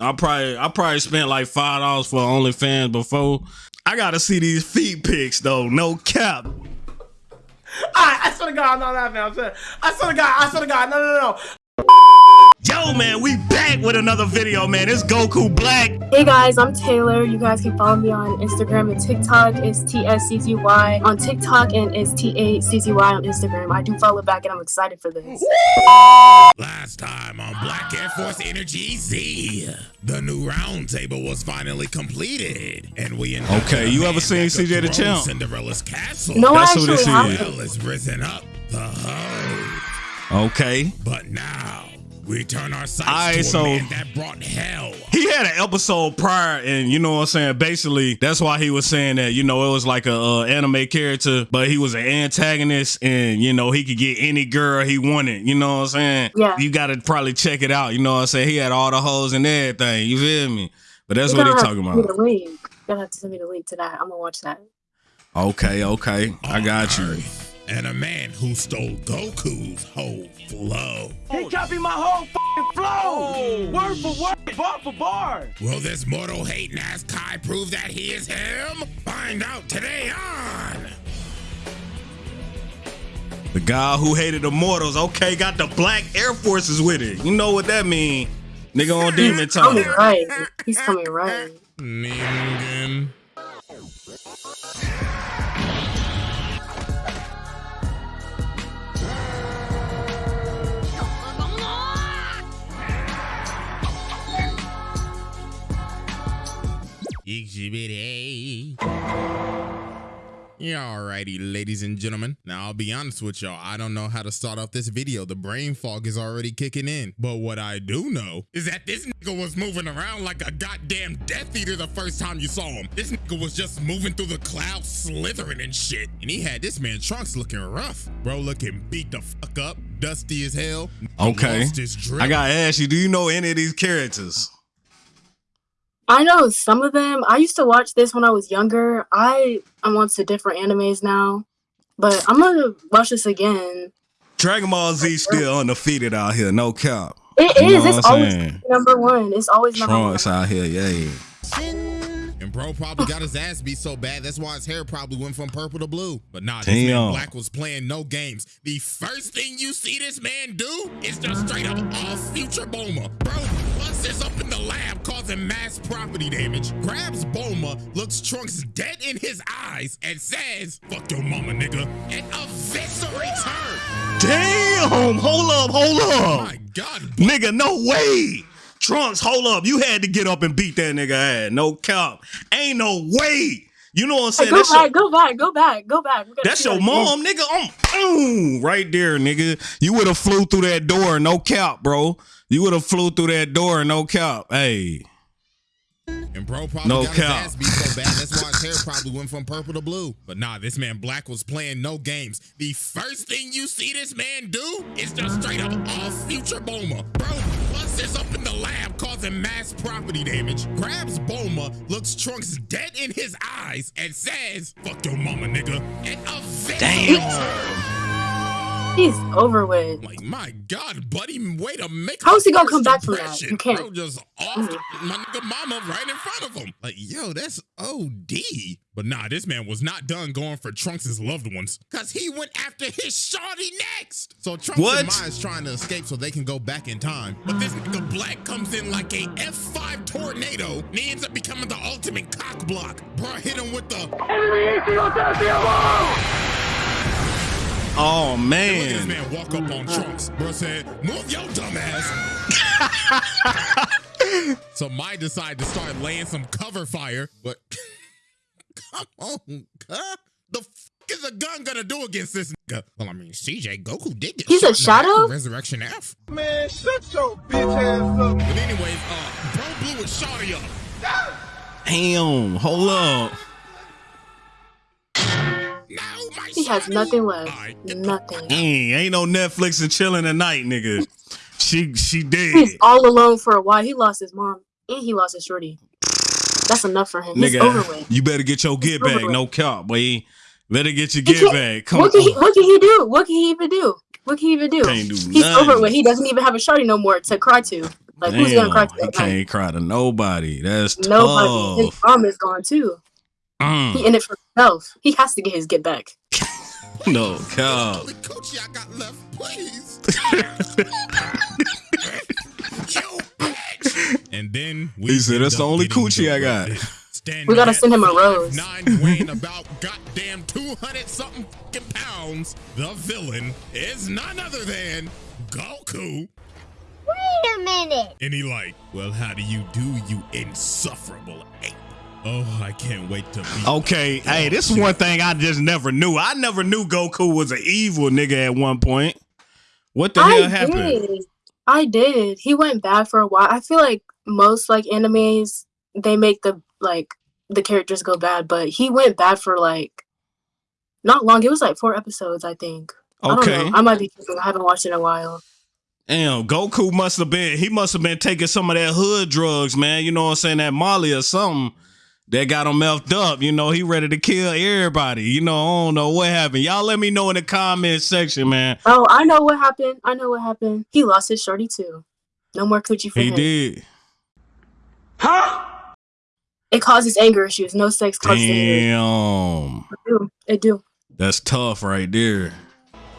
I probably I probably spent like five dollars for OnlyFans before. I gotta see these feet pics though. No cap. I, I swear to God, I'm not laughing. I'm I swear to God, I swear to God, no, no, no. Yo, man, we back with another video, man. It's Goku Black. Hey guys, I'm Taylor. You guys can follow me on Instagram and TikTok. It's TSCZY on TikTok and it's T8CZY on Instagram. I do follow back and I'm excited for this. Last time on Black Air Force Energy Z, the new roundtable was finally completed, and we Okay, you ever seen CJ the Champ? Cinderella's castle. No, That's I who this actually is. haven't. Hell has risen up the hoe, Okay. but now we turn our sights Aight, to a so- man that brought hell. He had an episode prior, and you know what I'm saying. Basically, that's why he was saying that. You know, it was like a uh, anime character, but he was an antagonist, and you know he could get any girl he wanted. You know what I'm saying? Yeah. You got to probably check it out. You know what I'm saying? He had all the hoes and everything. You feel me? But that's You're what he gonna talking about. send me the link. You're gonna have to send me the link to that. I'm gonna watch that. Okay, okay, I got you. Earth, And a man who stole Goku's whole flow. He copied my whole fucking flow. Oh. Word for word, bar for bar. Will this mortal hating ass Kai prove that he is him? Find out today on. The guy who hated immortals. Okay, got the black Air Forces with it. You know what that mean? Nigga on demon Time. Coming right. He's coming right. Ningen. Exhibit alrighty, ladies and gentlemen. Now, I'll be honest with y'all. I don't know how to start off this video. The brain fog is already kicking in. But what I do know is that this nigga was moving around like a goddamn Death Eater the first time you saw him. This nigga was just moving through the clouds, slithering and shit. And he had this man Trunks looking rough. Bro looking beat the fuck up, dusty as hell. Okay. I got to ask you, do you know any of these characters? I know some of them. I used to watch this when I was younger. I I'm on to different animes now, but I'm gonna watch this again. Dragon Ball Z still undefeated out here, no cap. It You is. It's always saying? number one. It's always number one. Trunks out here, yeah. And bro probably got his ass beat so bad, that's why his hair probably went from purple to blue. But nah, this man Black was playing no games. The first thing you see this man do is just straight up off future Bulma. Bro busts up in the lab causing mass property damage, grabs Bulma, looks Trunks dead in his eyes, and says, fuck your mama, nigga, and eviscerates her. Damn, hold up, hold up. My God, Nigga, no way. Trunks, hold up. You had to get up and beat that nigga ass. No cap. Ain't no way. You know what I'm Hey, saying? go back, your, go back, go back, go back. We gotta that's your mom, nigga. Boom, right there, nigga. You would have flew through that door, no cap, bro. You would have flew through that door, no cap. Hey. And bro probably No got cap. his ass beat so bad, that's why his hair probably went from purple to blue. But nah, this man Black was playing no games. The first thing you see this man do is just straight up off future Bulma. Bro busts up in the lab causing mass property damage, grabs Bulma, looks Trunks dead in his eyes, and says, fuck your mama, nigga, and eviscerates her. He's oh, over with. Like, my God, buddy, way to make How's he gonna come back from that? You can't. Bro just off mm-hmm. my nigga mama right in front of him. Like, yo, that's OD. But nah, this man was not done going for Trunks' loved ones. Cause he went after his shawty next. So Trunks What? and Mai is trying to escape so they can go back in time. But this nigga Black comes in like a F5 tornado and he ends up becoming the ultimate cock block. Bro hit him with the Oh Look at this man. man walk up on Trunks. Bro said, move your dumb ass. so Mai decided to start laying some cover fire, but come on, huh? The f is a gun gonna do against this nigga? Well, I mean, CJ Goku did get He's shot a the shadow? Resurrection F. Man, shut your bitch ass up. But anyways, uh, bro blew his shawty up. Damn, hold up. He has nothing left. Nothing. Ain't, ain't no Netflix and chilling tonight, nigga. She she did. He's all alone for a while. He lost his mom and he lost his shorty. That's enough for him. He's over Nigga, with. you better get your get back. No cap, boy. Better get your get back. Come What can, he, what can he do? What can he even do? What can he even do? Can't do He's nothing. over with. He doesn't even have a shorty no more to cry to. Like who's gonna cry to he can't cry to nobody. That's Nobody. His mom is gone too. Mm, He in it for himself. He has to get his get back. no, God. Only coochie I got left, please. you bitch. And then we He said, "That's the only getting coochie I got." roasted. We gotta send him a rose. 5'9", weighing about goddamn 200 something fucking pounds. The villain is none other than Goku. Wait a minute. And he like, well, how do you do, you insufferable ape? Oh, I can't wait to be. Okay, hey, this is one thing I just never knew. I never knew Goku was an evil nigga at one point. What the I hell happened? did. I did. He went bad for a while. I feel like most like animes, they make the like the characters go bad, but he went bad for like not long. It was like four episodes, I think. I don't Okay. know. I might be tripping. I haven't watched it in a while. Damn, Goku must have been he must have been taking some of that hood drugs, man. You know what I'm saying? That Molly or something that got him effed up. You know, he ready to kill everybody. You know, I don't know what happened. Y'all let me know in the comment section, man. Oh, I know what happened. I know what happened. He lost his shorty too. No more coochie for He him. did. Huh? It causes anger issues. No sex causes anger. Damn. It do. It do. That's tough right there.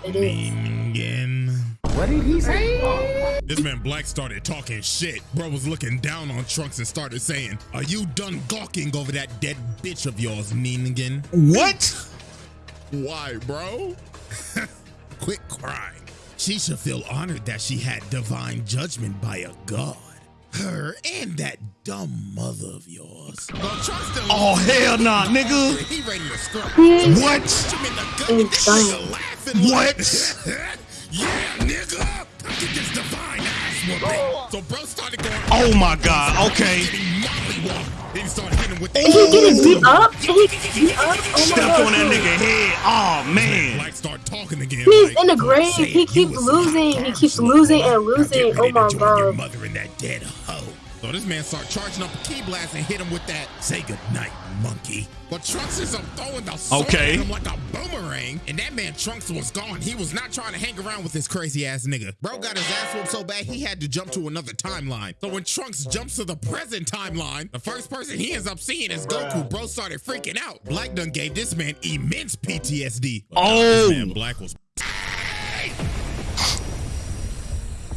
It is. Mean again. What did he say? This man Black started talking shit. Bro was looking down on Trunks and started saying, Are you done gawking over that dead bitch of yours, Meanigan? What? Why, bro? Quit crying. She should feel honored that she had divine judgment by a god. Her and that dumb mother of yours. Well, Trunks done- Oh hell nah, nigga. He ready to scrap. What? Punch him in the gut, and this nigga laughing like, What? yeah, nigga. Come get this divine ass whooping. Oh. So bro started going. Oh my god. Okay. He he started hitting with the. And he getting beat up. And he getting beat up. Oh my Stepped God. on that nigga head. Oh man. Black start talking again. He's like, in the grave. He keeps losing. He keeps losing and losing. Oh my join Your God. mother and that dead hoe. So this man start charging up a ki blast and hit him with that. Say goodnight, monkey. But Trunks is up throwing the sword Okay. at him like a boomerang. And that man Trunks was gone. He was not trying to hang around with this crazy ass nigga. Bro got his ass whooped so bad he had to jump to another timeline. So when Trunks jumps to the present timeline, the first person he ends up seeing is Goku. Bro started freaking out. Black done gave this man immense PTSD. But Oh. this man Black was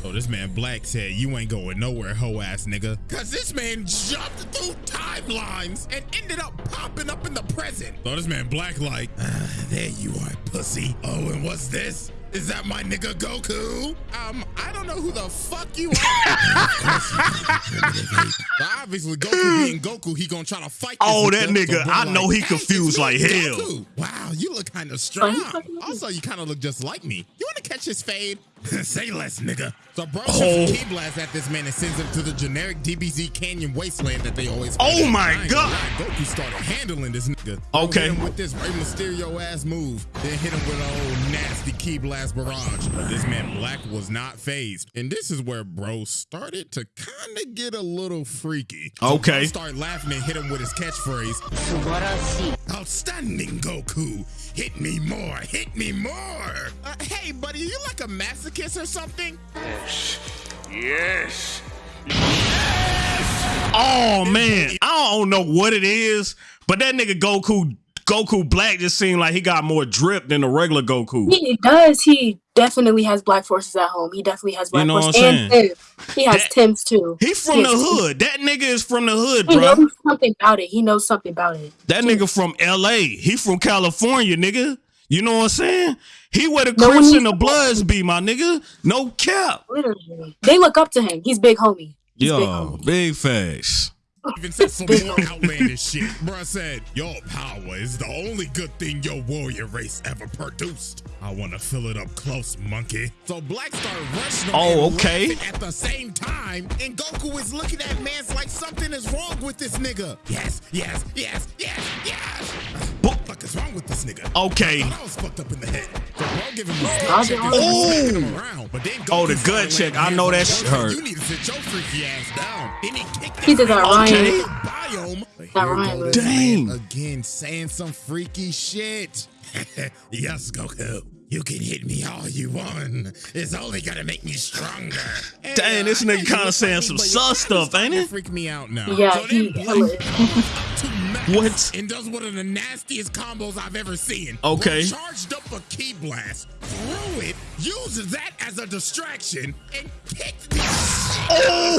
So this man Black said, you ain't going nowhere, hoe ass nigga. Cause this man jumped through timelines and ended up popping up in the present. So this man Black like, ah, there you are, pussy. Oh, and what's this? Is that my nigga Goku? Um, I don't know who the fuck you are. Of course you primitive ape. But obviously, Goku being Goku, he gonna try to fight. Oh, that nigga. nigga, bro I know he confused it's like hell." Goku. Wow, you look kind of Oh, strong. Also, you kind of look just like me. You want to catch his fade? Say less, nigga. So bro Oh. shoots a ki blast at this man and sends him to the generic DBZ Canyon wasteland that they always. Oh my I God. gonna lie, Goku started handling this nigga. Okay. Hit him with this Rey Mysterio ass move. Then hit him with an old nasty ki blast barrage. But this man Black was not phased, and this is where bro started to kind of get a little freaky. So Okay. Bro started laughing and hit him with his catchphrase. Outstanding, Goku. Hit me more. Hit me more. Uh, hey, buddy, you like a masochist or something? Yes. Yes. Oh man, I don't know what it is, but that nigga Goku, Goku Black just seemed like he got more drip than the regular Goku. He does. He definitely has black forces at home. He definitely has black know forces and Tim. He has That- Tim's too. He from He the hood. That nigga is from the hood, He bro. knows something about it. He knows something about it. That nigga from L.A. He from California, nigga. You know what I'm saying? He where the No Crips and the Bloods be, my nigga. No cap. Literally, they look up to him. He's big homie. He's big Yo, homie. big facts. Even said some more outlandish shit. Bruh said, Your power is the only good thing your warrior race ever produced. I want to fill it up close, monkey. So Black started rushing Oh, okay. at the same time, and Goku is looking at man's like something is wrong with this nigga. Yes, yes, yes, yes, yes. What the fuck is wrong with this nigga? Okay. I was fucked up in the head. So bro give him his gut Oh, oh. started smacking him around. But then Goku the started gut check. I know hands that shit hurt. You need to sit your freaky ass down. Then he kicked He did that Ryan. Okay. biome. That Ryan go was- this man Dang. Again, saying some freaky shit. yes, Goku. You can hit me all you want. It's only gonna make me stronger. Hey, Dang, this uh, I nigga kinda saying some me, sus stuff, ain't it? Freak me out now. Yeah, so he then hella- Blake to max What? And does one of the nastiest combos I've ever seen. Okay. Charged up a ki blast, threw it, used that as a distraction, and kicked the Oh,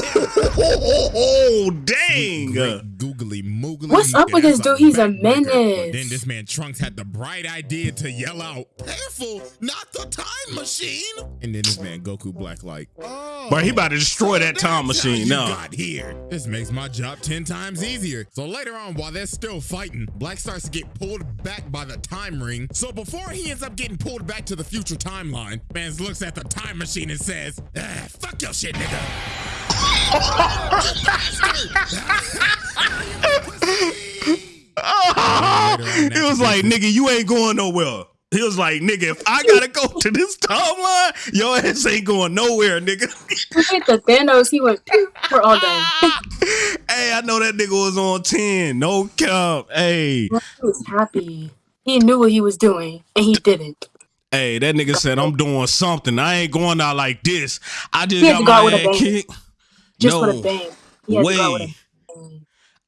oh dang. Great googly moogly. What's up with this dude? He's a backbreaker. But menace. then this man Trunks had the bright idea to yell out, "Careful, not the time machine!" And then this man Goku Black like, "Oh, oh Bro, he about to destroy that time machine you now. Got here. This makes my job ten times easier. So later on, while they're still fighting, Black starts to get pulled back by the time ring. So before he ends up getting pulled back to the future timeline, man looks at the time machine and says, ah, "Fuck your shit, nigga." he was like, nigga, you ain't going nowhere. He was like, nigga, if I gotta go to this timeline, your ass ain't going nowhere, nigga. He hit the Thanos. He went. "Pew," We're all done. hey, I know that nigga was on 10. No cap. Hey, He was happy. He knew what he was doing, and he didn't. Hey, that nigga said, I'm doing something. I ain't going out like this. I just got to go with my a ass kicked. Just no, with a bang. He had to go out with way.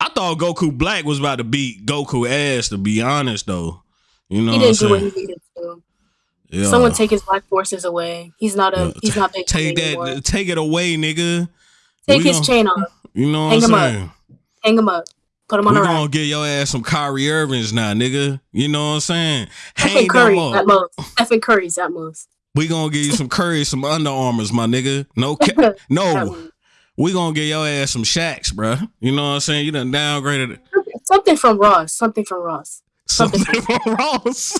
I thought Goku Black was about to beat Goku ass, to be honest, though. You know He what I'm didn't do what he needed to. Yeah. Someone take his black forces away. He's not a. Yeah, He's not big Take anymore. that, take it away, nigga. Take we his chain off. You know what Hang I'm him up. Hang him up. Put him on We a gonna get your ass some Kyrie Irvings now, nigga. You know what I'm saying? Stephen Hang Curry them at most. Stephen Curry's at most. We gonna give you some Curry, some Under Armours, my nigga. No, ca- no. We gonna get your ass some Shaqs, bruh. You know what I'm saying? You done downgraded it. Something from Ross. Something from Ross. something Something. from Ross.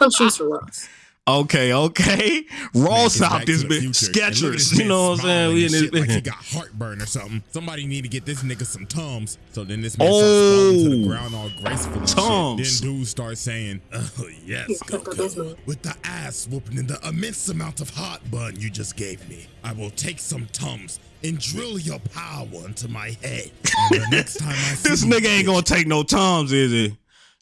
Some shoes from Ross. Okay, okay. Ross Man, out this bitch. future. And look at this Skechers. You know what I'm saying? We in this shit like he got heartburn or something. Somebody need to get this nigga some tums. So then this man starts falling to the Oh. ground all graceful and Tums. shit. Then dude starts saying, "Oh yes, Yeah, Goku, with the ass whooping and the immense amount of hot bun you just gave me, I will take some tums and drill your power into my head. The next time I see This nigga ain't bitch, gonna take no tums, is he?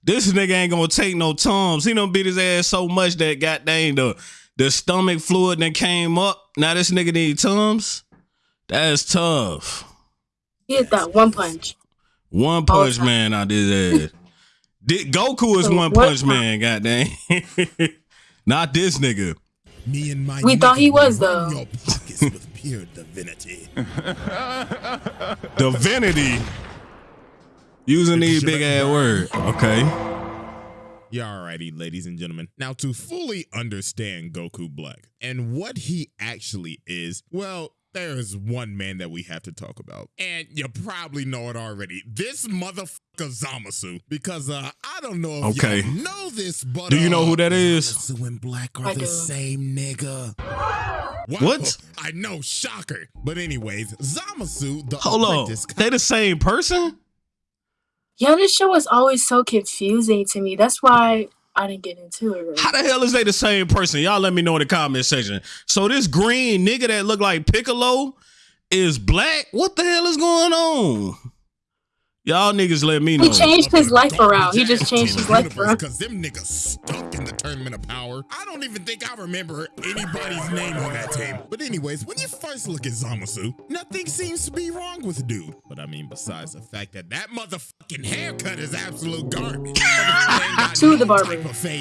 This nigga ain't gonna take no Tums. He done beat his ass so much that goddamn the the stomach fluid that came up. Now this nigga need Tums. That's tough. He hit that one punch. One punch man out this ass. Did, Goku is So one punch time- man, goddamn. Not this nigga. Me and my We thought he was, though. Your pockets with pure divinity. Divinity. Using these big ass words. Okay. Yeah, alrighty, ladies and gentlemen. Now, to fully understand Goku Black and what he actually is, well, there is one man that we have to talk about. And you probably know it already. This motherfucker Zamasu. Because uh, I don't know if Okay. y'all know this, but Do you know uh, who that is? Zamasu and Black are I the same nigga. Wow, What? I know, shocker. But anyways, Zamasu, the Hold on. They the same person? Yeah, this show was always so confusing to me. That's why I didn't get into it. Really. How the hell is they the same person? Y'all let me know in the comment section. So this green nigga that look like Piccolo is black? What the hell is going on? Y'all niggas let me know. He changed his life around. He just changed his life around. Because them niggas stunk in the tournament of power. I don't even think I remember anybody's name on that team. But anyways, when you first look at Zamasu, nothing seems to be wrong with dude. But I mean, besides the fact that that motherfucking haircut is absolute garbage. To the barber.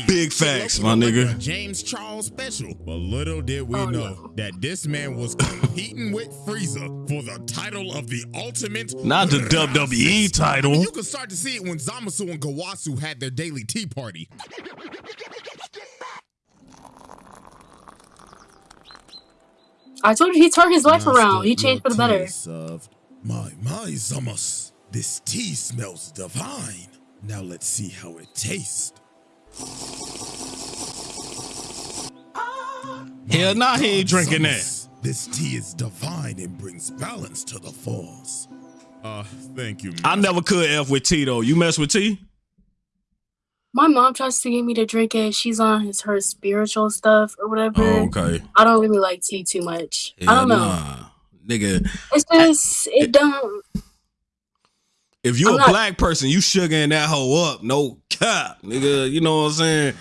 Big facts, my nigga. James Charles special. But little did we Oh, know no. that this man was competing with Frieza for the title of the ultimate. Not the WWE title. You can start to see it when Zamasu and Gowasu had their daily tea party. I told you he turned his life around. He changed for the better. My, my, Zamas. This tea smells divine. Now let's see how it tastes. Hell nah, he ain't God, drinking that. This tea is divine and brings balance to the force. Uh, thank you. I never could F with T though. You mess with T? My mom tries to get me to drink it. She's on his her spiritual stuff or whatever. Oh, okay. I don't really like tea too much. I don't know. nah. Nigga, It's just it don't. if you I'm a not- black person, you sugaring that hoe up. No cap, nigga. You know what I'm saying?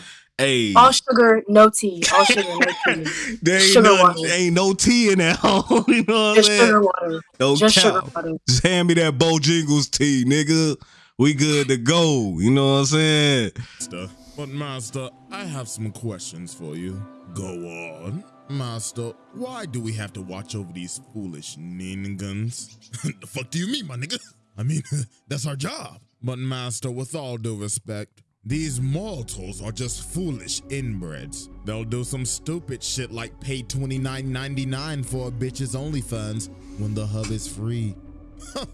Hey, All sugar, no tea. All sugar, no tea. there ain't, sugar nothing- water. ain't no tea in that home. You know what I'm Just saying? sugar water. No Just cap. sugar water. Just hand me that Bojangles tea, nigga. We good to go. You know what I'm saying? Master. But Master, I have some questions for you. Go on. Master, why do we have to watch over these foolish ningens? the fuck do you mean, my nigga? I mean, that's our job. But Master, with all due respect, these mortals are just foolish inbreds. They'll do some stupid shit like pay $29.99 for a bitch's OnlyFans when the hub is free.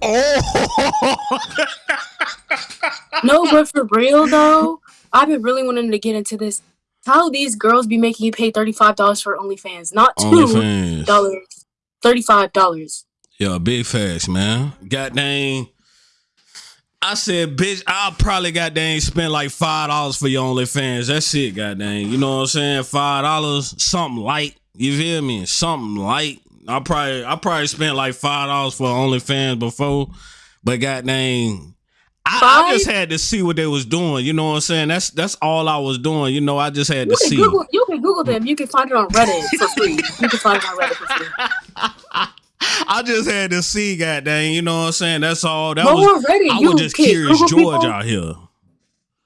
Oh, No, but for real though, I've been really wanting to get into this. How these girls be making you pay thirty five dollars for OnlyFans, not two OnlyFans. dollars, thirty five dollars. Yeah, big facts, man. God dang. I said, bitch, I'll probably got dang spend like five dollars for your OnlyFans. That's it, god dang. You know what I'm saying? Five dollars, something light. You feel me? Something light. I probably I probably spent like five dollars for OnlyFans before, but god dang. I, I just had to see what they was doing. You know what I'm saying? That's that's all I was doing. You know, I just had to You can see. Google, you can Google them. You can find it on Reddit for free. You can find it on Reddit for free. I just had to see, god dang. You know what I'm saying? That's all. That Go was Reddit. I you was just curious Google George people. out here.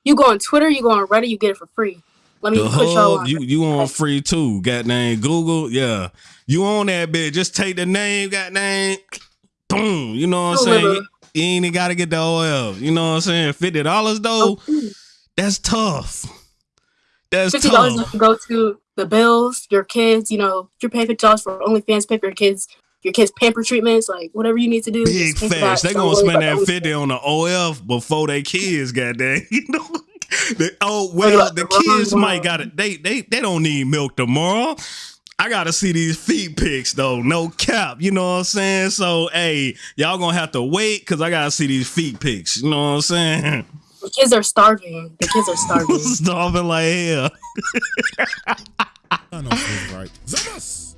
You go on Twitter. You go on Reddit. You get it for free. Let me The put y'all hub, on. you you on free too. Got name Google, yeah. You on that bitch? Just take the name, got name, boom. You know what I'm saying? You ain't even gotta get the oil. You know what I'm saying? Fifty dollars though, that's tough. That's Fifty dollars to go to the bills, your kids. You know, you're paying fifty dollars for OnlyFans. Pay for your kids, your kids pamper treatments, like whatever you need to do. Big just facts. They Don't gonna spend that fifty on the OF before they kids. Goddamn, you know. The, oh Worry well, about the the wrong kids might got it. They they they don't need milk tomorrow. I gotta see these feet pics though. No cap. You know what I'm saying? So hey, y'all gonna have to wait because I gotta see these feet pics. You know what I'm saying? The kids are starving. The kids are starving. Starving like hell. I know who's right.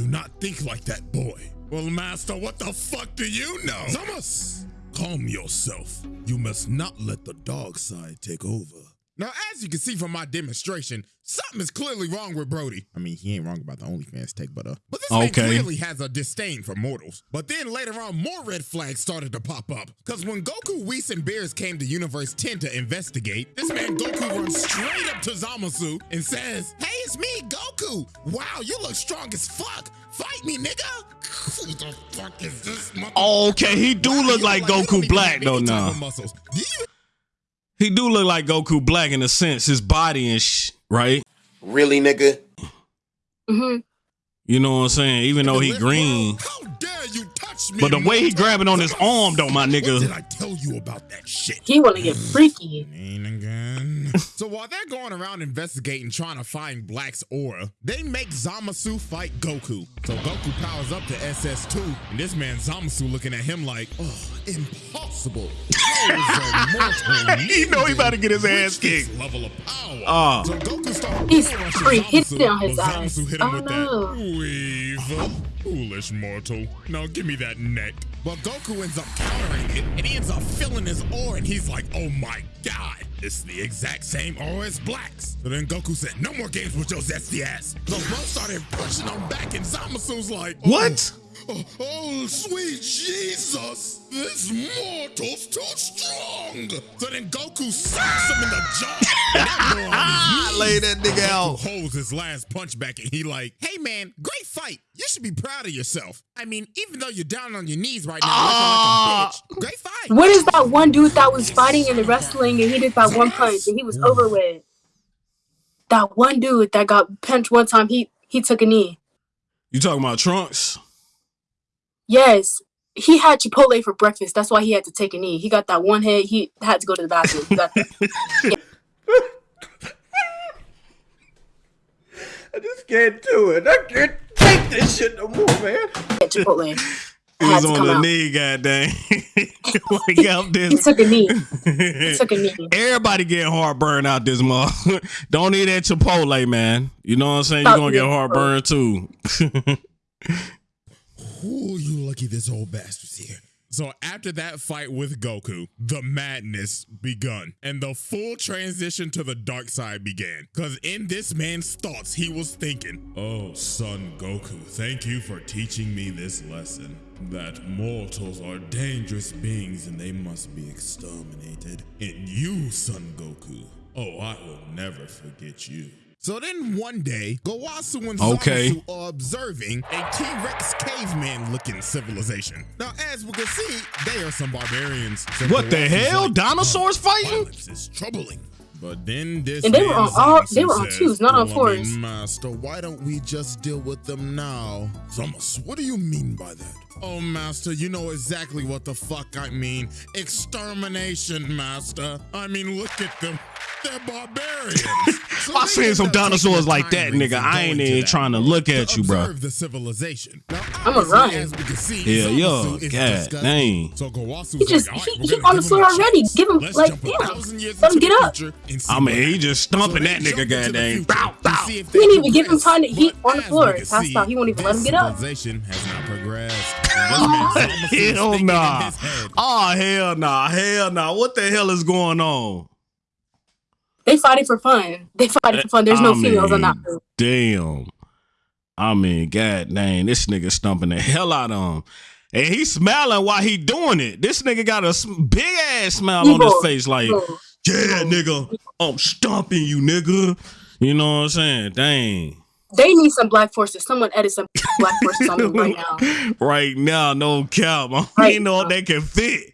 Do not think like that, boy. Well, Master, what the fuck do you know? Zamas! Calm yourself. You must not let the dog side take over. Now, as you can see from my demonstration, something is clearly wrong with Brody. I mean, he ain't wrong about the OnlyFans take, but uh, but this man clearly has a disdain for mortals. But then later on, more red flags started to pop up. Cause when Goku, Whis, and Beerus came to Universe 10 to investigate, this man Goku runs straight up to Zamasu and says, "Hey, it's me, Goku. Wow, you look strong as fuck. Fight me, nigga." Who the fuck is this? mother- Okay, he do Wow, look you like Goku Black though any type now. Muscles. Do you He do look like Goku Black in a sense, his body and sh- right. Really, nigga? hmm You know what I'm saying? Even though he lift, green. Touch me? But the way he mortal? grabbing on his arm though, my nigga. What did. I tell you about that shit? He want to get freaky. Ain't again. so while they're going around investigating, trying to find Black's aura, they make Zamasu fight Goku. So Goku powers up to SS2, and this man Zamasu looking at him like, oh, impossible. How is a mortal He know he about to get his ass kicked. Level of power. Ah. So Goku started He's bull rushing free. Hit Zamasu, it on his but ass. Zamasu hit him Oh, with no. that weave. Foolish mortal. Now give me that neck. But Goku ends up countering it, and he ends up filling his aura, and he's like, oh my god, it's the exact same aura as Black's. So then Goku said, no more games with your zesty ass. So bro started pushing him back, and Zamasu's like, oh, What? Oh, oh, sweet Jesus! This mortal's too strong! So then Goku smacks him in the jaw. and that his. Lay that nigga Goku out. holds his last punch back and he like, hey man, great fight. You should be proud of yourself. I mean, even though you're down on your knees right now, Ah. like a bitch, great fight. What is that one dude that was fighting in the wrestling and he did that one punch and he was over with? That one dude that got punched one time, he he took a knee. You talking about Trunks? Yes, he had Chipotle for breakfast. That's why he had to take a knee. He got that one head. He had to go to the bathroom. He got I just can't do it. I can't take this shit no more, man. that Chipotle. He Had was to on the out. knee, goddamn. like out He this. took a knee. He took a knee. Everybody getting heartburn out this month. Don't eat that Chipotle, man. You know what I'm saying? You're gonna get heartburn too. Ooh, you lucky this old bastard's here. So after that fight with Goku, the madness begun and the full transition to the dark side began. Cause in this man's thoughts, he was thinking, Oh, son Goku, thank you for teaching me this lesson. That mortals are dangerous beings and they must be exterminated. And you, son Goku, oh, I will never forget you. So then one day, Gowasu and Okay. Zamasu are observing a T-Rex caveman looking civilization. Now, as we can see, they are some barbarians. So What the hell? like, Dinosaurs "Huh, fighting? Violence is troubling. But then this And they were on all- they were on says, twos, not on "Well, I mean, fours." Master, why don't we just deal with them now? Zamasu, what do you mean by that? Oh, Master, you know exactly what the fuck I mean. Extermination, Master. I mean, look at them. They're barbarians. So I they seen some dinosaurs like that, nigga. I ain't even trying to look at you, bro. the civilization. Now, I'ma run. As we can see, Yeah, Zamasu yo, is God disgusting. dang. So He just- like, all right, he- he on the floor already. chance. Give him, Let's like, damn. Let him get up. future and see I mean, what he happens. just stomping So that nigga, jump dang. the goddamn. Bow, bow. see He didn't even give him time to- he But on the floor. we can Passed see, out. He won't even let him get up. Civilization has not progressed. And this man Zamasu is Hell nah. Oh hell nah. Hell nah. What the hell is going on? They fighting for fun. They fighting for fun. There's no I females on that. group. Damn. I mean, god dang, this nigga stumping the hell out of him. And he smiling while he doing it. This nigga got a big ass smile on his face, like, Evil. yeah, nigga, I'm stomping you, nigga. You know what I'm saying? Dang. They need some black forces. Someone edit some black forces on them right now. right now, no cap. I don't Right even know if they can fit.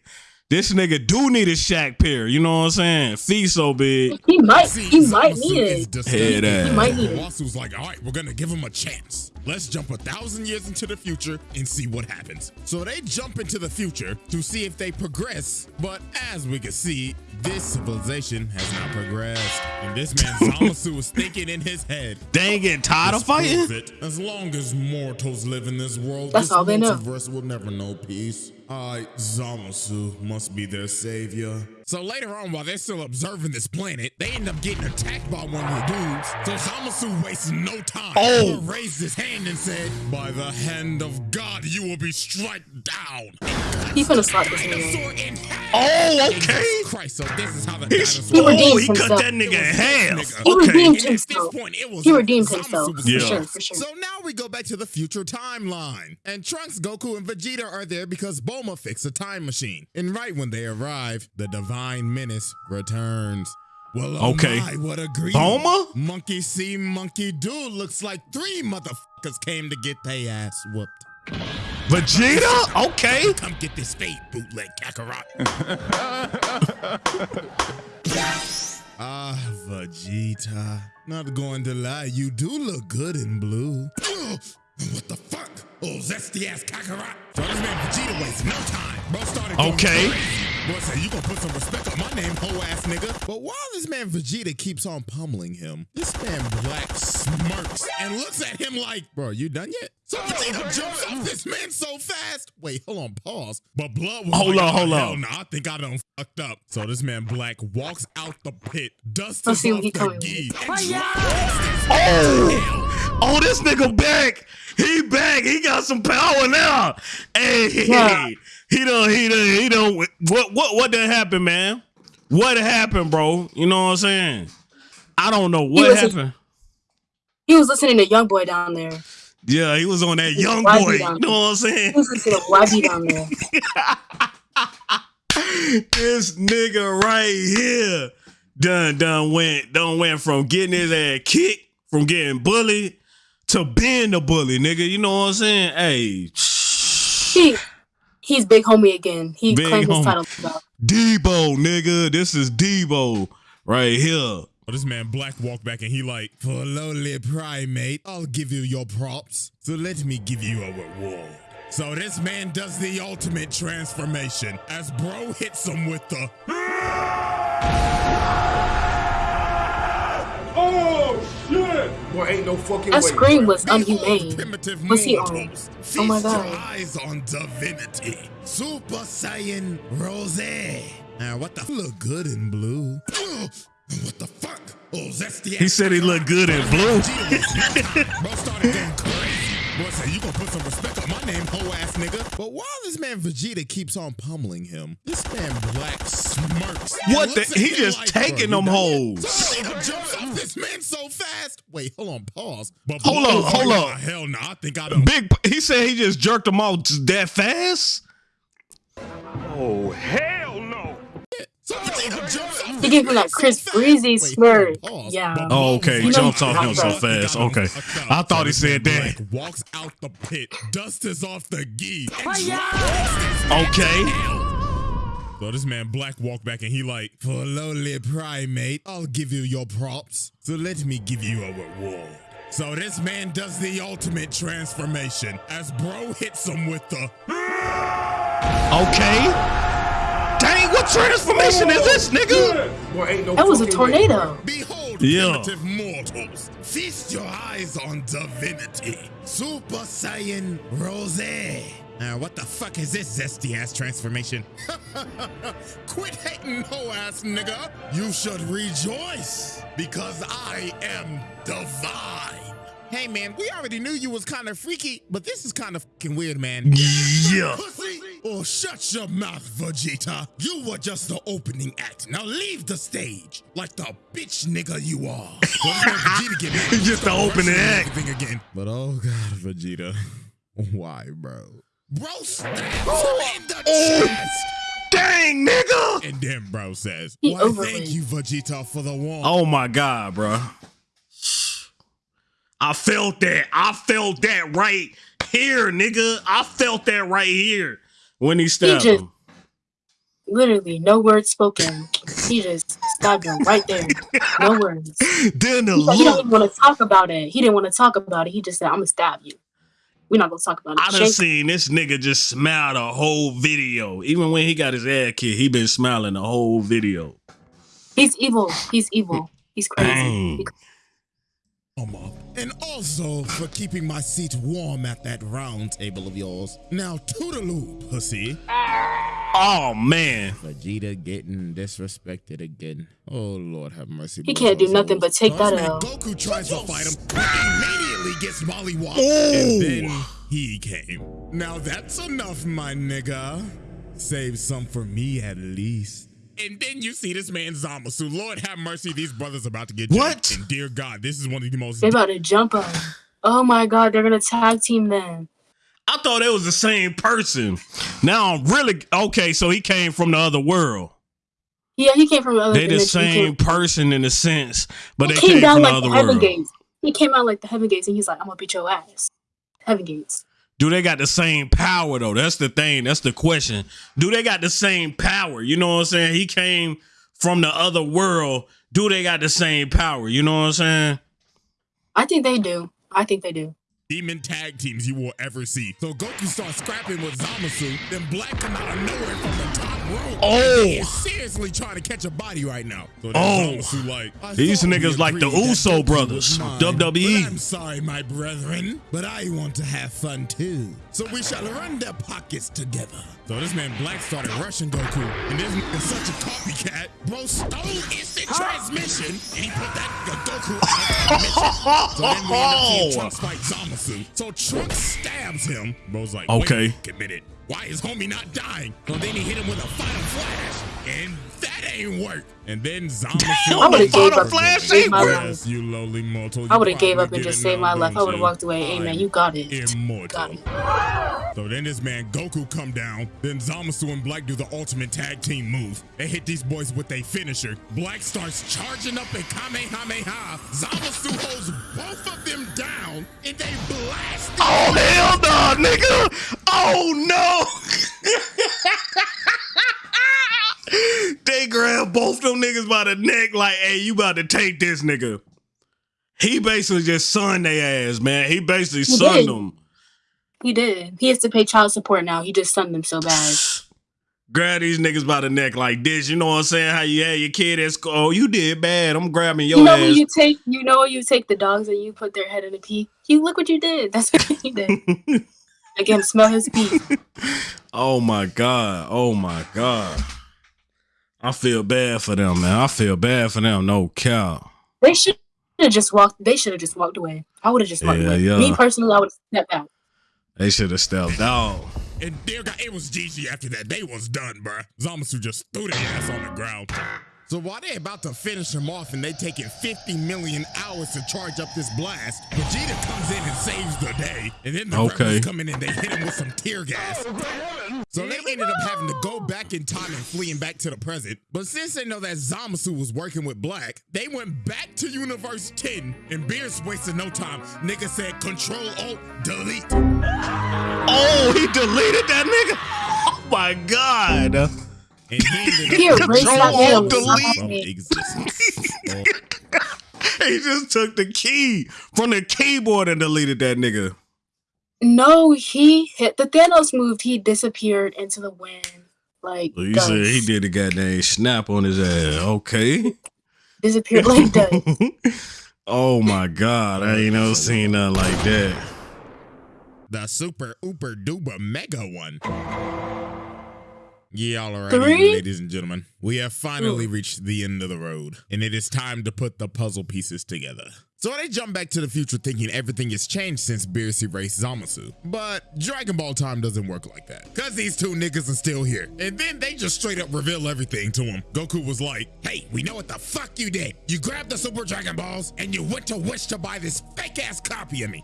This nigga do need a Shaq pair. You know what I'm saying? Feet so big. He might. See, He might need it. Head ass. He might need it. Wasu's like, all right, we're gonna give him a chance. Let's jump a thousand years into the future and see what happens. So they jump into the future to see if they progress. But as we can see, this civilization has not progressed. And this man Zamasu is thinking in his head. They ain't getting tired of fighting? it. As long as mortals live in this world, That's this all they know. multiverse will never know peace. I, Zamasu, must be their savior. So later on, while they're still observing this planet, they end up getting attacked by one of the dudes. So Zamasu wastes no time. Oh. He raised his hand and said, By the hand of God, you will be struck down. He finna slap this nigga. Dinosaur in half. Oh, okay. Christ, so this is how the He, dinosaur. Oh, he redeemed oh, he cut that nigga in half. He Okay. redeemed And at this himself. point, it was He redeemed Zamasu himself. was For sure. For sure. so now we go back to the future timeline. And Trunks, Goku, and Vegeta are there because Bulma fixed a time machine. And right when they arrive, the Divine Menace returns. Well, oh Okay. my, what a grief. Bulma? Monkey see, monkey do. Looks like three motherfuckers came to get their ass whooped. Vegeta? Okay. Come get this fade, bootleg Kakarot. ah, Vegeta. Not going to lie, you do look good in blue. What the fuck? Oh, zesty ass Kakarot. So this man Vegeta wasted no time. Bro started Okay. crazy. Boy said, you gonna put some respect on my name, hoe ass nigga. But while this man Vegeta keeps on pummeling him, this man Black smirks and looks at him like, bro, you done yet? So Vegeta jumps off this man so fast. Wait, hold on, pause. But blood was Hold like, on, hold "Oh, on." hell no, I think I done fucked up. So this man Black walks out the pit, dusts Let's see off what he the coming gi, with. and drops this Oh, oh, this nigga back. He back. He got some power now. Hey, he done, he done, he done. What, what, what done happened, man? What happened, bro? You know what I'm saying? I don't know what was- happened. He was listening to Young Boy down there. Yeah, he was on that young boy. You know what I'm saying? He was listening to YB down there. this nigga right here done done went done went from getting his ass kicked, from getting bullied to being the bully, nigga. You know what I'm saying? Hey, He, he's big homie again. He Big claimed his title. back. Debo, nigga. This is Debo right here. Oh, this man Black walked back and he like, for a lowly primate, I'll give you your props. So let me give you a reward. So this man does the ultimate transformation as bro hits him with the Boy, ain't no fucking That way. scream was Behold unhumane. primitive What's he on? mortals. Feast Oh my your God. eyes on divinity. Super Saiyan Rose. Now what the look good in blue? What the fuck? Oh, zesty He said he looked good in blue. Vegeta was no time. Bro started going crazy. Boy say you gonna put some respect on my name, hoe ass nigga. But while this man Vegeta keeps on pummeling him, this man Black smirks. What the- looks he just like, taking them done hoes. So jumps off this man so fast. Wait, hold on, pause. But Hold boy, up, hold nah, up. Hell no, I think I done Big. He said he just jerked them out that fast. Oh, hell He gave him that Chris. Breezy smirk. pause. Yeah. Oh, okay. was Jumps like, off him so fast. Okay. I thought he said that. Walks out the pit, dust is off the gi. Okay. So this man Black walked back and he like, for lowly primate, I'll give you your props. So let me give you a reward. So this man does the ultimate transformation as bro hits him with the Okay. Dang, what transformation is this, nigga? Boy, ain't no That was a fucking way. tornado. Behold, Yeah. primitive mortals, feast your eyes on divinity. Super Saiyan Rose. Now, what the fuck is this zesty ass transformation? Quit hating hoe ass nigga. You should rejoice because I am divine. Hey man, we already knew you was kind of freaky, but this is kind of fucking weird, man. Yeah. Pussy! Oh, shut your mouth, Vegeta. You were just the opening act. Now leave the stage like the bitch nigga you are. So this man Vegeta get. Just the opening act. everything again. But oh god, Vegeta, why, bro? Bro stabs him in the oh, chest. Oh, dang, nigga. And then bro says, He Why, overrated. thank you, Vegeta, for the warmth. Oh my god, bro. I felt that. I felt that right here, nigga. I felt that right here when he stabbed just- him. Literally, no words spoken. He just stabbed him right there. No words. Then the He, he don't want to talk about it. He didn't want to talk about it. He just said, "I'm gonna stab you." We're not gonna talk about it. I done Shank- seen this nigga just smile the whole video. Even when he got his ass kicked, he been smiling the whole video. He's evil. He's evil. He's crazy. Dang. Mama. And also for keeping my seat warm at that round table of yours. Now, toodaloo, pussy. Oh man. Vegeta getting disrespected again. Oh Lord, have mercy. He can't do nothing but take that out. Goku tries to fight him, but immediately gets mollywopped, Ooh. and then he came. Now that's enough, my nigga. Save some for me at least. And then you see this man Zamasu. Lord have mercy, these brothers are about to get What? jacked. And dear God, this is one of the most They about to jump him. Oh my god, they're gonna tag team them. I thought it was the same person. Now I'm really okay. So he came from the other world. Yeah, he came from the other They the dimension. He same came- person in a sense, but he they came came down from the like other the heaven world. gates. He came out like the heaven gates, and he's like, "I'm gonna beat your ass." Heaven gates. Do they got the same power though? That's the thing. That's the question. Do they got the same power? You know what I'm saying? He came from the other world. Do they got the same power? You know what I'm saying? I think they do. I think they do. demon tag teams you will ever see. So Goku starts scrapping with Zamasu, then Black come out of nowhere from the top rope. Oh. He's seriously trying to catch a body right now. So Oh. Zamasu like, These thought niggas like the agreed Uso brothers, mine, WWE. I'm sorry, my brethren, but I want to have fun too. So we shall run their pockets together. So this man Black started rushing Goku, and this nigga's such a copycat. Bro stole instant transmission, and he put that Goku out of transmission. So then we end up seeing Trunks fight Zamasu. So Trunks stabs him. Bro's like, Okay. wait a minute. Why is homie not dying? Well, then he hit him with a final flash, and ain't work. And then. Damn, I would've gave up and saved my life. You lowly mortal. I would have gave up and just saved my life. I would have walked away. Hey I'm you got it. Immortal. Got it. So then this man Goku come down. Then Zamasu and Black do the ultimate tag team move. They hit these boys with a finisher. Black starts charging up a Kamehameha. Zamasu holds both of them down and they blast. Oh hell no, nigga! Oh no! they grabbed both them niggas by the neck, like, "Hey, you about to take this nigga?" He basically just sunned their ass, man. He basically He sunned did. them. He did. He has to pay child support now. He just sunned them so bad. Grab these niggas by the neck like this. You know what I'm saying? How you had your kid at school? Oh, you did bad. I'm grabbing your You know ass. when you take, you know when you take the dogs and you put their head in a pee. You look what you did. That's what he did. Him smell his pee. Oh my god. Oh my god. I feel bad for them, man. I feel bad for them. No cow. They should have just walked. They should have just walked away. I would have just walked Yeah, away. yeah. Me personally, I would have stepped out. They should have stepped out. And dear God, it was GG after that. They was done, bruh. Zamasu just threw their ass on the ground. So while they're about to finish him off and they taking 50 million hours to charge up this blast, Vegeta comes in and saves the day. And then the Okay. rebels come in and they hit him with some tear gas. So they ended up having to go back in time and fleeing back to the present. But since they know that Zamasu was working with Black, they went back to Universe 10 and Beerus wasted no time. Nigga said control alt delete. Oh, he deleted that nigga. Oh my god. And he ended He up erased Control, man. delete. from existence. He just took the key from the keyboard and deleted that nigga. No, he hit the Thanos move. He disappeared into the wind. Like Well, you said he did a goddamn snap on his ass. Okay. disappeared like that. oh my god, I ain't never seen nothing like that. the super ooper duper mega one. Yeah, all right, Three? ladies and gentlemen. We have finally reached the end of the road, and it is time to put the puzzle pieces together. So they jump back to the future thinking everything has changed since Beerus erased Zamasu. But Dragon Ball time doesn't work like that. Cause these two niggas are still here. And then they just straight up reveal everything to him. Goku was like, hey, we know what the fuck you did. You grabbed the Super Dragon Balls and you went to Wish to buy this fake ass copy of me.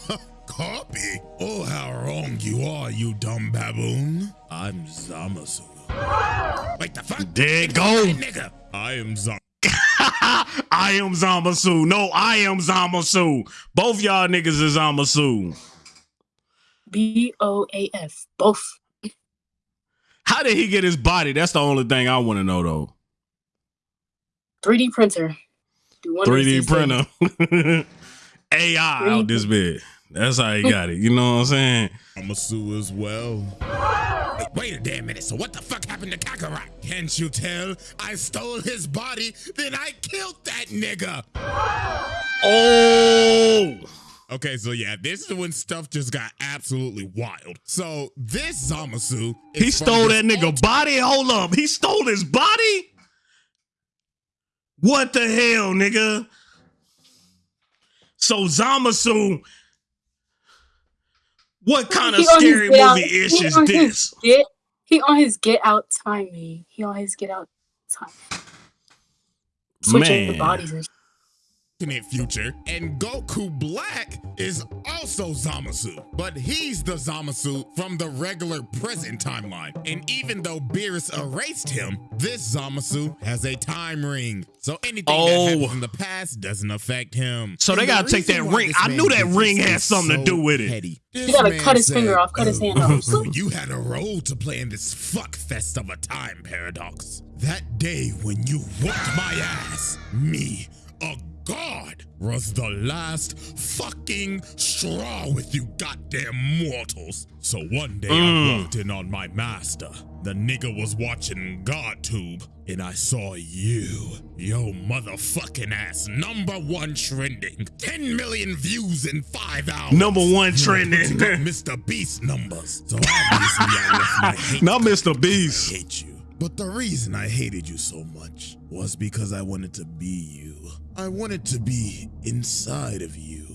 copy? Oh, how wrong you are, you dumb baboon. I'm Zamasu. Wait, the fuck? There go. Nigga. I am Zamasu. I am Zamasu. No, I am Zamasu. Both y'all niggas is Zamasu. B O A F. Both. How did he get his body? That's the only thing I want to know though. 3D printer. 3D these days. printer. AI out this bit. That's how he got it. You know what I'm saying? i'm a Zamasu as well. Wait, wait a damn minute. So what the fuck happened to Kakarot? Can't you tell? I stole his body, then I killed that nigga. Oh, Okay, so yeah, this is when stuff just got absolutely wild. So this Zamasu, he stole that nigga body. Hold up, he stole his body. What the hell, nigga? So Zamasu, what kind of He his scary get out- movie ish is this? Get, he on his get out timing. He on his get out time. Switching the bodies and alternate future, and Goku Black is also Zamasu, but he's the Zamasu from the regular present timeline. And even though Beerus erased him, this Zamasu has a time ring. So anything Oh. that happened in the past doesn't affect him. So they And the gotta take that ring- I knew that ring this had is something to do with it. petty. You gotta cut his said, finger off, cut his hand off. "Oh, you had a role to play in this fuck fest of a time paradox. That day when you whooped my ass, me, a god, was the last fucking straw with you goddamn mortals. So one day I Mm. walked in on my master. The nigga was watching GodTube, and I saw you. Yo motherfucking ass, number one trending. 10 million views in five hours. Number one You trending. Mr. Beast numbers. So obviously I left my hate. Not Mr. Beast. I hate you. But the reason I hated you so much was because I wanted to be you. I wanted to be inside of you.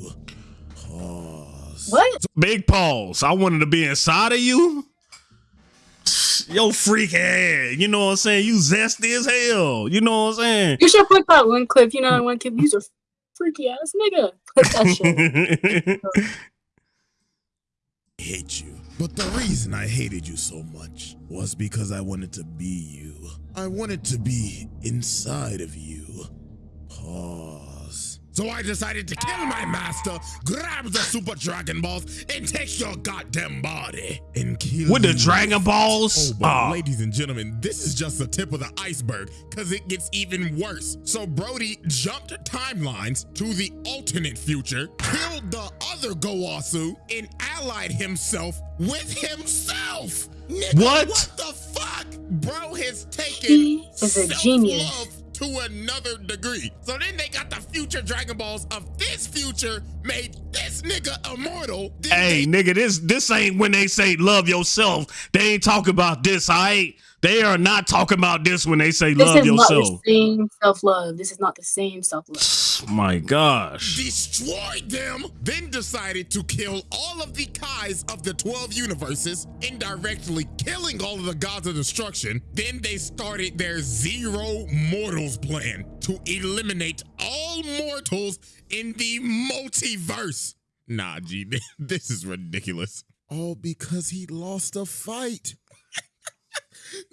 Pause. what? Big pause. I wanted to be inside of you. Yo, freak ass. You know what I'm saying? You zesty as hell. You know what I'm saying? You should put that one clip. You know that one clip. You's a freaky ass nigga. Put that shit. I hate you. But the reason I hated you so much was because I wanted to be you. I wanted to be inside of you. Pause. So I decided to kill my master, grab the Super Dragon Balls, and take your goddamn body and kill With the you. Dragon Balls? Oh, but Ah. ladies and gentlemen, this is just the tip of the iceberg because it gets even worse. So Brody jumped timelines to the alternate future, killed the other Gowasu, and allied himself with himself. Nigga, What? What the fuck? Bro has taken He is a self-love genius. To another degree. So then they got the future Dragon Balls of this future, made this nigga immortal. Then hey, nigga, this this ain't when they say love yourself. They ain't talking about this, all right? They are not talking about this when they say This love is not the same self love. This is not the same self love. My gosh. destroyed them, then decided to kill all of the Kais of the 12 universes, indirectly killing all of the gods of destruction. Then they started their Zero Mortals plan to eliminate all mortals in the multiverse. Nah, G, this is ridiculous. All because he lost a fight.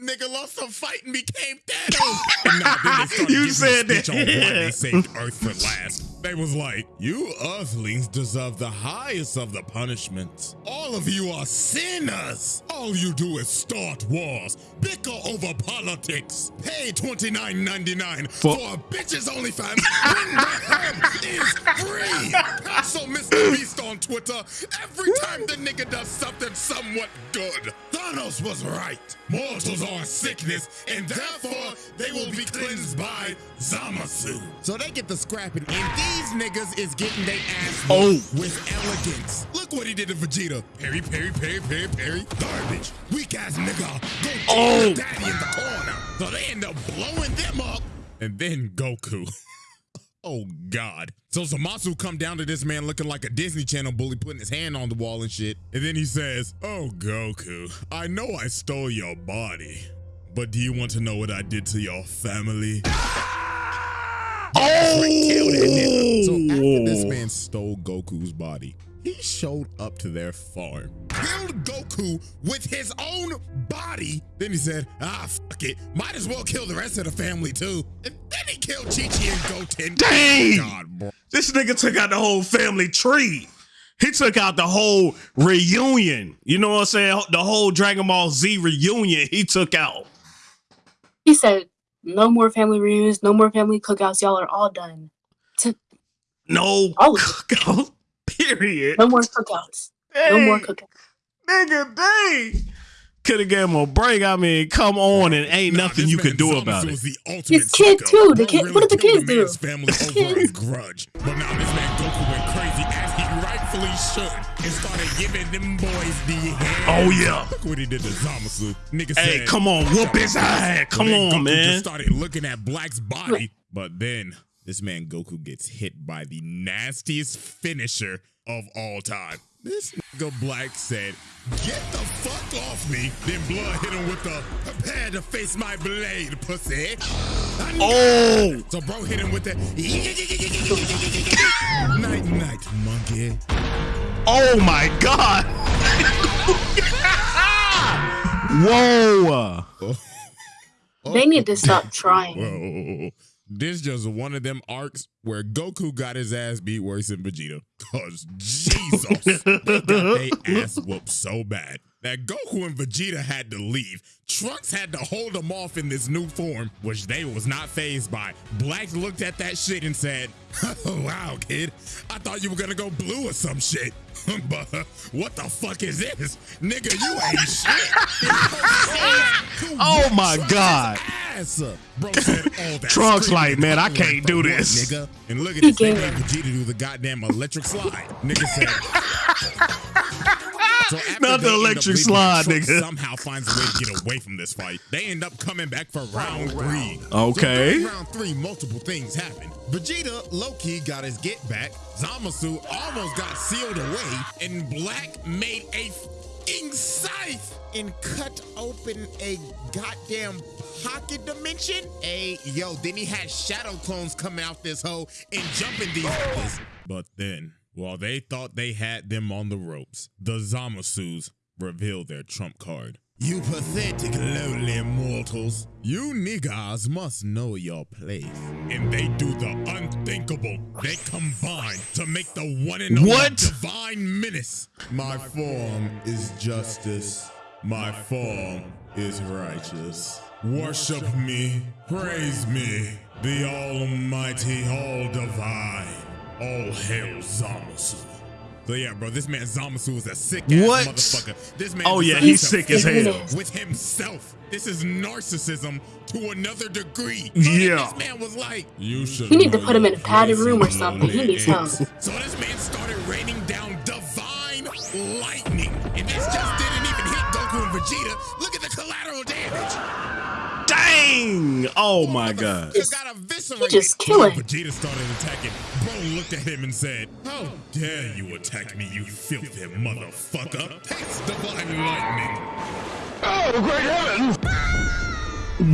Nigga lost a fight and became Thanos. And nah, then they started You said that. on why they saved Earth for last. They was like, you Earthlings deserve the highest of the punishments. All of you are sinners. All you do is start wars, bicker over politics, pay twenty nine ninety nine For- for a bitch's OnlyFans when the is free. So Mr. Beast on Twitter, every time the nigga does something somewhat good, Thanos was right. Mortals are a sickness, and therefore they will be cleansed by Zamasu. So they get the scrapping, and these niggas is getting their ass Oh. with elegance. Look what he did to Vegeta. Parry, parry, parry, parry, parry. Garbage. Weak ass nigga. Go oh. daddy in the corner. So they end up blowing them up. And then Goku. Oh God. So Zamasu come down to this man looking like a Disney Channel bully putting his hand on the wall and shit. And then he says, Oh Goku, I know I stole your body. But do you want to know what I did to your family? Oh, Kill that. So after this oh. man stole Goku's body, he showed up to their farm, killed Goku with his own body. Then he said, ah, fuck it. Might as well kill the rest of the family too. And then he killed Chi Chi and Goten. Dang! God, bro. This nigga took out the whole family tree. He took out the whole reunion. You know what I'm saying? The whole Dragon Ball Z reunion he took out. He said, "No more family reunions. No more family cookouts. Y'all are all done. No All of cookout. Period. No more cookouts. No more Dang, cookouts." Nigga, dang. Could have gave him a break. I mean, come on, and ain't Nah, nothing you could do Zamasu about it. was the ultimate His kid, sicko. too. The Bro kid- really what did the kids the do? man's family over kids. grudge. But now this man Goku went crazy as he rightfully should and started giving them boys the hand. Oh, yeah. Look what he did to Zamasu. Nigga Hey, said, come on, whoop his ass. Come then on, Goku man. Just started looking at Black's body, but then this man Goku gets hit by the nastiest finisher of all time. This nigga Black said, "Get the fuck off me!" Then Blood hit him with the "Prepare to face my blade, pussy." Oh, So bro hit him with the night night monkey. oh my God. Whoa. Oh. They need to stop trying. Whoa. This just one of them arcs where Goku got his ass beat worse than Vegeta. Cause Jesus, they got their ass whooped so bad that Goku and Vegeta had to leave. Trunks had to hold them off in this new form, which they was not phased by. Black looked at that shit and said, "Wow, kid, I thought you were gonna go blue or some shit." but uh, what the fuck is this, nigga? You ain't shit. Oh my God. Ass up. Bro said all that. Trunks like, man, I can't for do what, this. nigga. And look at He this. They gave Vegeta do the goddamn electric slide. Nigga said. So Not the they end up electric slide, Trunks nigga. Somehow finds a way to get away from this fight. They end up coming back for round three. Okay. So round three, multiple things happen. Vegeta low-key got his get back. Zamasu almost got sealed away, and Black made a fucking scythe and cut open a goddamn pocket dimension. Hey, yo, then he had shadow clones coming out this hole and jumping these. niggas. But then, while they thought they had them on the ropes, the Zamasus revealed their trump card. You pathetic, lowly mortals. You niggas must know your place. And they do the unthinkable. They combine to make the one and only divine menace. My form is justice. My form is righteous. Worship me, praise me, the almighty, all divine. All hail Zamasu. So yeah, bro, this man Zamasu is a sick ass What? motherfucker. This man Oh, yeah, he's to sick as hell. with himself. This is narcissism to another degree. Yeah. This man was like, you should. He need to put him in a padded room or something. He lonely needs help. So this man started raining down divine lightning. And this just didn't even hit Goku and Vegeta. Look at the collateral damage. Bang! Oh my god. Just got eviscerated. He just killing. Vegeta started attacking. Bro looked at him and said, How dare you attack me, you filthy motherfucker? Taste divine lightning. Oh, great heavens!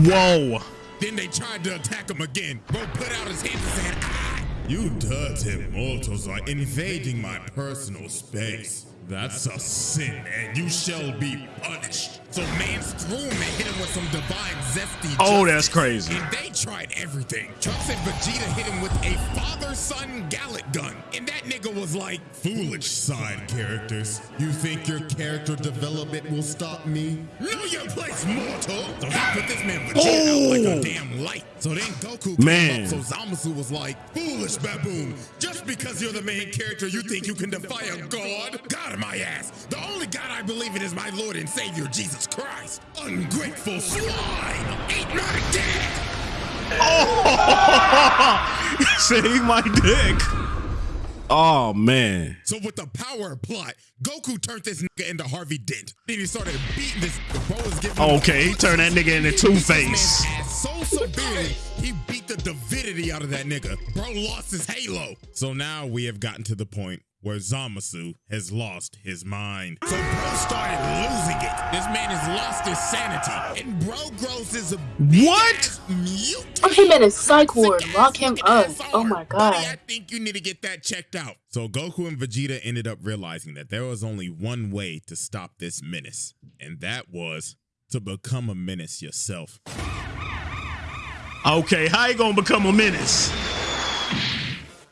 Whoa. Then they tried to attack him again. Bro put out his hands and said, ah! You dirty mortals are invading my personal space. That's a sin, and you shall be punished. So Mans threw him and hit him with some divine zesty. Oh, justice. that's crazy. And they tried everything. Trunks and Vegeta hit him with a father-son Galick Gun. And that nigga was like, foolish side characters. You think your character development will stop me? Know your place, mortal. So he put this man Vegeta out like Oh. a damn light. So then Goku came Man. up, so Zamasu was like, foolish baboon. Just because you're the main character, you think you can defy a god? God of my ass. The only God I believe in is my Lord and Savior, Jesus Christ. Ungrateful swine. Eat my dick. Oh! Say my dick. Oh man. So with the power plot, Goku turned this nigga into Harvey Dent. Then he started beating this nigga. Bro was giving him Okay, he turned that nigga into Two-Face. So severely, he beat the divinity out of that nigga. Bro lost his halo. So now we have gotten to the point where Zamasu has lost his mind. So bro started losing it. This man has lost his sanity. And bro grows as a What? mutant. Put him in a psych ward. Lock him up. Oh my Buddy, I think you need to get that checked out. So Goku and Vegeta ended up realizing that there was only one way to stop this menace, and that was to become a menace yourself. Okay, how you gonna become a menace?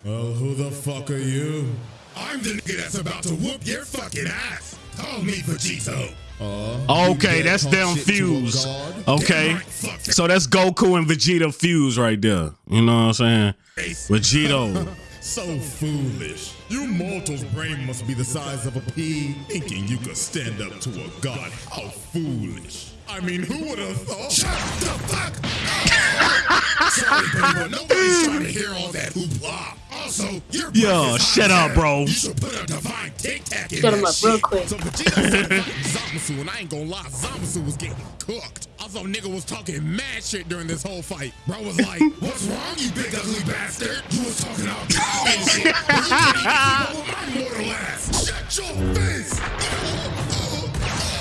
Well, who the fuck are you? I'm the nigga that's about to whoop your fucking ass. Call me Vegito. Okay, that's them fuse. Okay. So that's Goku and Vegeta fuse right there. You know what I'm saying? Vegito. So foolish. You mortals' brain must be the size of a pea, thinking you could stand up to a god. How foolish. I mean, who would have thought? Shut the fuck up! Sorry, baby, but nobody's trying to hear all that hoopla. Also, you're Yo, shut up, bro. You should put a divine tic tac in Shut him up shit. real quick. So Vegeta Zamasu, and I ain't gonna lie, Zamasu was getting cooked. Also, nigga was talking mad shit during this whole fight. Bro was like, "What's wrong, you big ugly bastard? You was talking about power and shit. but You can't even keep up with my mortal ass. Shut your face."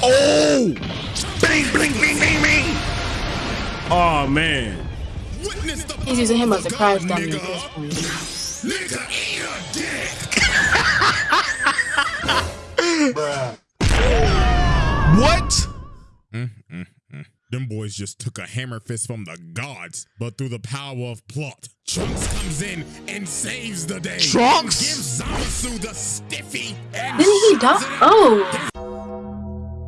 Oh! Bing, bling, bing, bing, bing! Oh man. He's using him as a of crash God, dummy at nigga. this point. Nigga, eat. What? Mm, mm, mm. Them boys just took a hammer fist from the gods, but through the power of plot, Trunks comes in and saves the day. Trunks? gives Zamasu the stiffy and Didn't he die? Oh,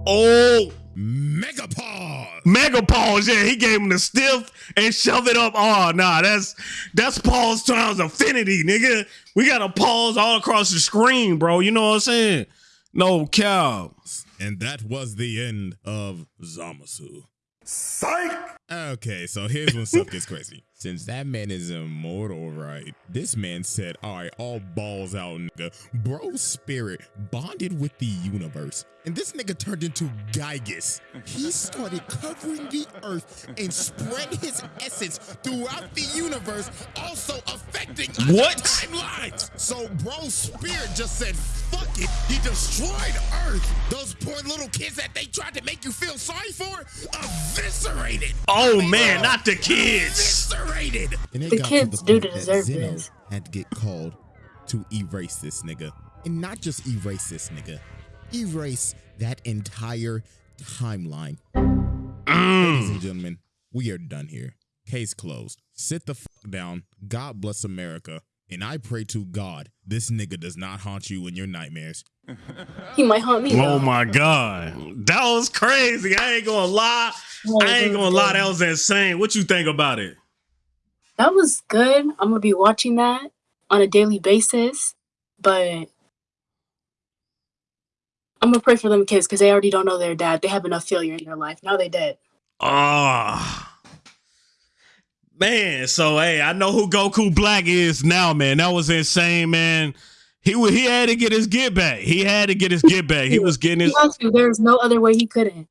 Oh, Mega Paws. mega pause. Yeah, he gave him the stiff and shove it up. Oh, nah, that's that's pause times infinity, nigga. We got to pause all across the screen, bro. You know what I'm saying? No cow. And that was the end of Zamasu. Psych! Okay, so here's when stuff gets crazy. Since that man is immortal, right? This man said, all right, all balls out, nigga. Bro's spirit bonded with the universe. And this nigga turned into Gygus. He started covering the earth and spread his essence throughout the universe, also affecting What? timelines. So bro's spirit just said, fuck it. He destroyed Earth. Those poor little kids that they tried to make you feel sorry for, eviscerated. Oh man, not the kids. Eviscerated. And it The got kids to do the point that deserve Zeno this. Had to get called to erase this nigga. And not just erase this nigga, erase that entire timeline. Ladies and mm. gentlemen, we are done here. Case closed. Sit the fuck down. God bless America. And I pray to God this nigga does not haunt you in your nightmares. he might haunt me. Oh though. my god, that was crazy. I ain't gonna lie. I ain't gonna lie. That was insane. What you think about it? That was good. I'm gonna be watching that on a daily basis, but I'm gonna pray for them kids because they already don't know their dad. They have enough failure in their life. Now they dead. Ah. Man, so hey, I know who Goku Black is now, man. That was insane, man. He he had to get his get back. He had to get his get back. He was getting his. There's no other way he couldn't.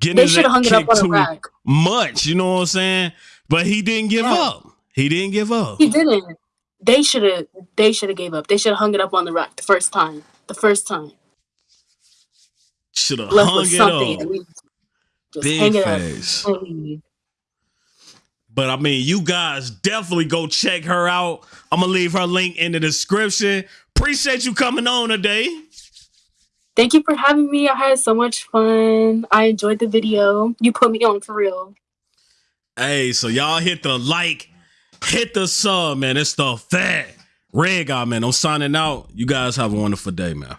getting They should have hung it up on a rack. much. You know what I'm saying? But he didn't give Yeah. up. He didn't give up. He didn't. They should have. They should have gave up. They should have hung it up on the rack the first time. The first time. Should have hung it up. Just Big hang it face. But I mean, you guys definitely go check her out. I'm gonna leave her link in the description. Appreciate you coming on today. Thank you for having me. I had so much fun. I enjoyed the video. You put me on for real. Hey, so y'all hit the like, hit the sub, man. It's the fat red guy, man. I'm signing out. You guys have a wonderful day, man.